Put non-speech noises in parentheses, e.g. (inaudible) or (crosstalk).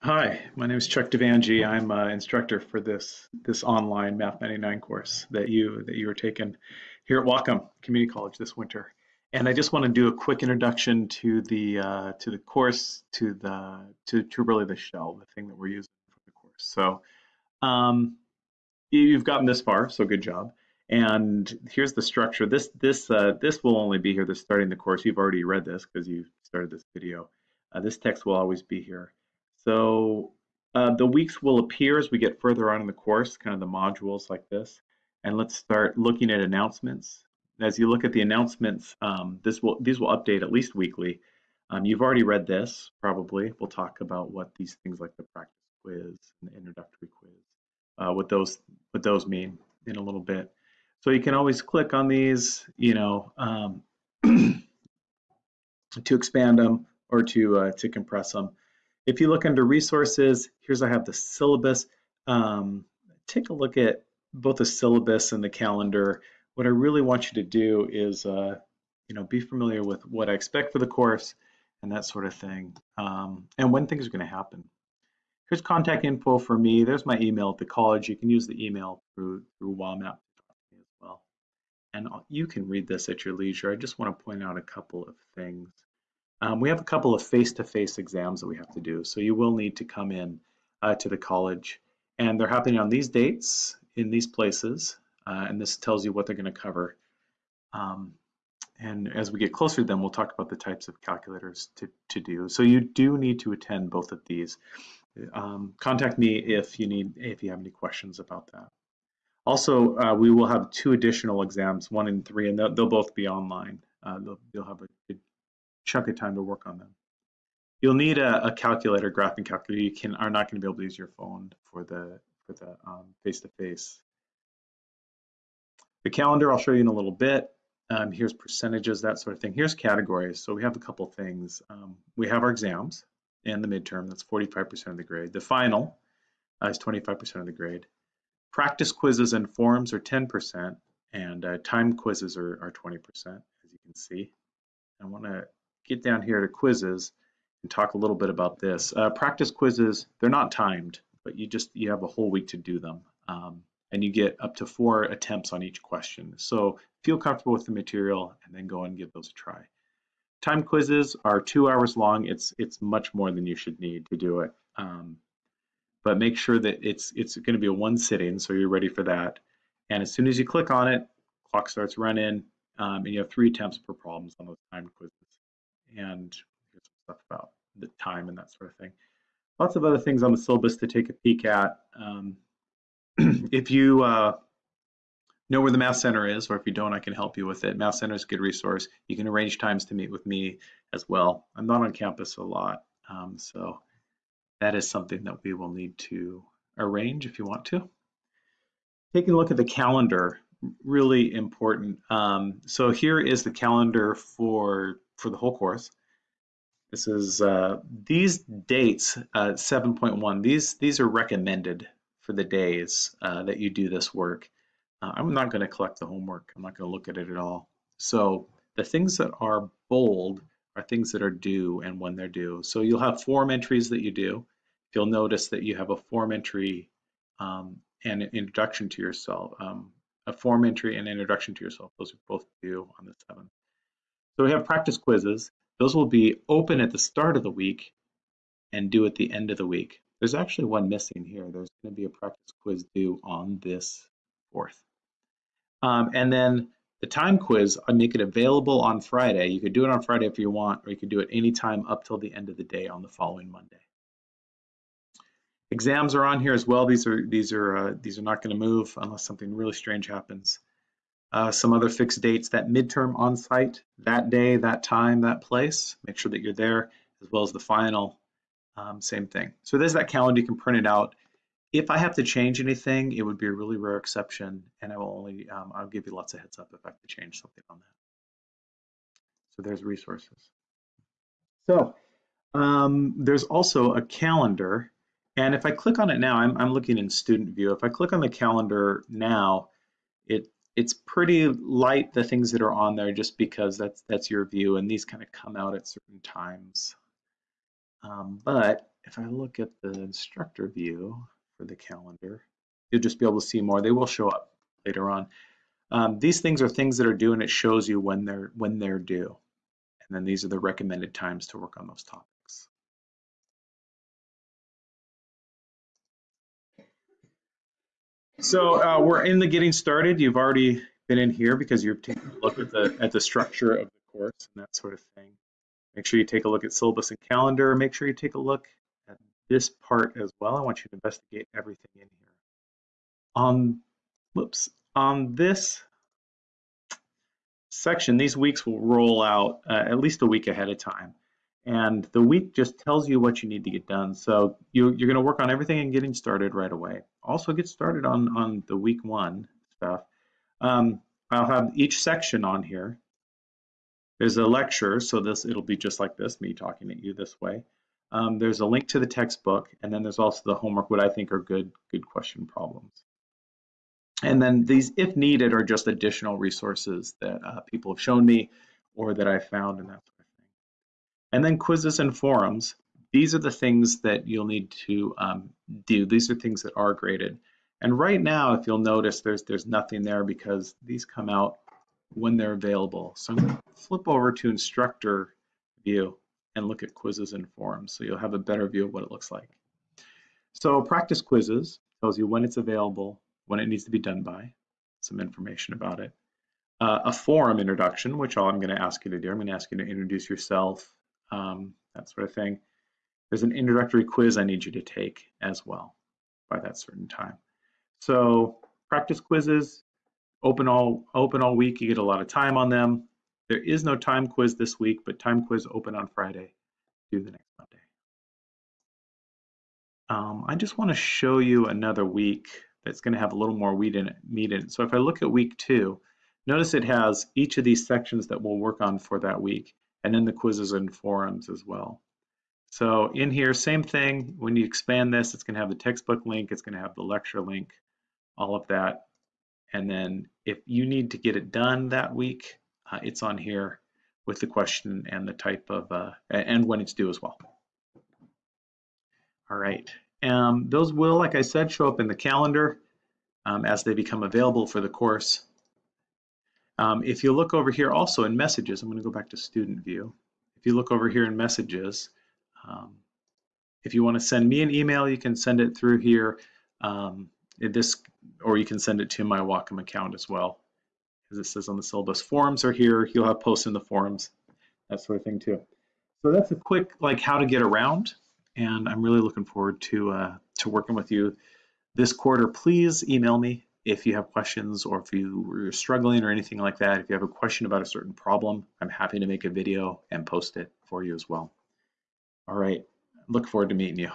Hi, my name is Chuck Devangi. I'm an instructor for this this online Math 99 course that you that you are taking here at Whatcom Community College this winter. And I just want to do a quick introduction to the uh, to the course, to the to, to really the shell, the thing that we're using for the course. So um, you've gotten this far, so good job. And here's the structure. This this uh, this will only be here. This starting the course. You've already read this because you started this video. Uh, this text will always be here. So uh, the weeks will appear as we get further on in the course, kind of the modules like this. And let's start looking at announcements. As you look at the announcements, um, this will these will update at least weekly. Um, you've already read this, probably. We'll talk about what these things like the practice quiz and the introductory quiz, uh, what those what those mean in a little bit. So you can always click on these, you know, um, (clears throat) to expand them or to uh, to compress them. If you look under resources, here's I have the syllabus. Um, take a look at both the syllabus and the calendar. What I really want you to do is, uh, you know, be familiar with what I expect for the course and that sort of thing, um, and when things are going to happen. Here's contact info for me. There's my email at the college. You can use the email through through WAMAP as well. And you can read this at your leisure. I just want to point out a couple of things. Um, we have a couple of face-to-face -face exams that we have to do, so you will need to come in uh, to the college. And they're happening on these dates in these places, uh, and this tells you what they're going to cover. Um, and as we get closer to them, we'll talk about the types of calculators to, to do. So you do need to attend both of these. Um, contact me if you need if you have any questions about that. Also, uh, we will have two additional exams, one and three, and they'll, they'll both be online. Uh, you'll have a, chunk of time to work on them. You'll need a, a calculator, graphing calculator. You can are not going to be able to use your phone for the for the um, face-to-face. The calendar I'll show you in a little bit. Um, here's percentages, that sort of thing. Here's categories. So we have a couple things. Um, we have our exams and the midterm. That's 45% of the grade. The final uh, is 25% of the grade. Practice quizzes and forums are 10%, and uh, time quizzes are, are 20%, as you can see. I want to get down here to quizzes and talk a little bit about this. Uh, practice quizzes, they're not timed, but you just, you have a whole week to do them. Um, and you get up to four attempts on each question. So feel comfortable with the material and then go and give those a try. Time quizzes are two hours long. It's it's much more than you should need to do it. Um, but make sure that it's it's going to be a one sitting, so you're ready for that. And as soon as you click on it, clock starts running, um, and you have three attempts per problems on those time quizzes and stuff about the time and that sort of thing. Lots of other things on the syllabus to take a peek at. Um, (clears throat) if you uh, know where the Math Center is, or if you don't, I can help you with it. Math Center is a good resource. You can arrange times to meet with me as well. I'm not on campus a lot, um, so that is something that we will need to arrange if you want to. Taking a look at the calendar, really important. Um, so here is the calendar for for the whole course. This is uh, these dates, uh, 7.1. These these are recommended for the days uh, that you do this work. Uh, I'm not going to collect the homework. I'm not going to look at it at all. So the things that are bold are things that are due and when they're due. So you'll have form entries that you do. You'll notice that you have a form entry um, and an introduction to yourself. Um, a form entry and introduction to yourself. Those are both due on the 7th. So we have practice quizzes. Those will be open at the start of the week and due at the end of the week. There's actually one missing here. There's going to be a practice quiz due on this 4th. Um, and then the time quiz, I make it available on Friday. You could do it on Friday if you want, or you could do it anytime up till the end of the day on the following Monday. Exams are on here as well. These are these are uh, these are not going to move unless something really strange happens. Uh, some other fixed dates, that midterm on site, that day, that time, that place, make sure that you're there, as well as the final, um, same thing. So there's that calendar, you can print it out. If I have to change anything, it would be a really rare exception, and I will only, um, I'll give you lots of heads up if I have to change something on that. So there's resources. So um, there's also a calendar, and if I click on it now, I'm, I'm looking in student view. If I click on the calendar now, it it's pretty light the things that are on there just because that's that's your view and these kind of come out at certain times. Um, but if I look at the instructor view for the calendar, you'll just be able to see more. They will show up later on. Um, these things are things that are due and it shows you when they're when they're due. And then these are the recommended times to work on those topics. So uh, we're in the getting started. You've already been in here because you're taking a look at the at the structure of the course and that sort of thing. Make sure you take a look at syllabus and calendar. Make sure you take a look at this part as well. I want you to investigate everything in here. On, whoops, on this section, these weeks will roll out uh, at least a week ahead of time. And the week just tells you what you need to get done. So you, you're going to work on everything and getting started right away. Also get started on, on the week one stuff. Um, I'll have each section on here. There's a lecture, so this it'll be just like this, me talking at you this way. Um, there's a link to the textbook, and then there's also the homework, what I think are good, good question problems. And then these, if needed, are just additional resources that uh, people have shown me or that I found and that. And then quizzes and forums. These are the things that you'll need to um, do. These are things that are graded. And right now, if you'll notice, there's there's nothing there because these come out when they're available. So I'm going to flip over to instructor view and look at quizzes and forums. So you'll have a better view of what it looks like. So practice quizzes tells you when it's available, when it needs to be done by, some information about it. Uh, a forum introduction, which all I'm going to ask you to do. I'm going to ask you to introduce yourself, um, that sort of thing. There's an introductory quiz I need you to take as well by that certain time. So practice quizzes, open all open all week. You get a lot of time on them. There is no time quiz this week, but time quiz open on Friday. Do the next Monday. Um, I just want to show you another week that's going to have a little more meat in, it, meat in it. So if I look at week two, notice it has each of these sections that we'll work on for that week, and then the quizzes and forums as well. So in here, same thing. When you expand this, it's going to have the textbook link, it's going to have the lecture link, all of that. And then if you need to get it done that week, uh, it's on here with the question and the type of, uh, and when it's due as well. All right, um, those will, like I said, show up in the calendar um, as they become available for the course. Um, if you look over here also in messages, I'm gonna go back to student view. If you look over here in messages, um, if you wanna send me an email, you can send it through here. Um, this, or you can send it to my Whatcom account as well. As it says on the syllabus, forums are here. You'll have posts in the forums, that sort of thing too. So that's a quick like how to get around and I'm really looking forward to uh, to working with you this quarter. Please email me if you have questions or if you are struggling or anything like that. If you have a question about a certain problem, I'm happy to make a video and post it for you as well. All right, look forward to meeting you.